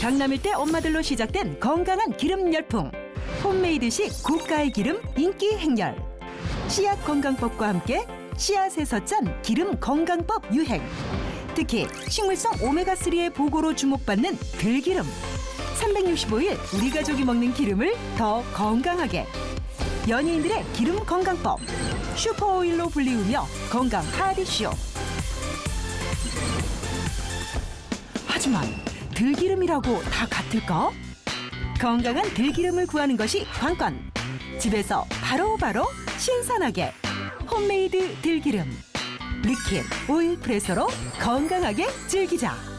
강남일 때 엄마들로 시작된 건강한 기름 열풍. 홈메이드식 고가의 기름 인기 행렬. 씨앗 건강법과 함께 씨앗에서 짠 기름 건강법 유행. 특히 식물성 오메가3의 보고로 주목받는 들기름. 365일 우리 가족이 먹는 기름을 더 건강하게. 연예인들의 기름 건강법. 슈퍼오일로 불리우며 건강 하디쇼. 하지만 들기름이라고 다 같을까? 건강한 들기름을 구하는 것이 관건. 집에서 바로바로 신선하게 홈메이드 들기름. 리큅 오일프레소로 건강하게 즐기자.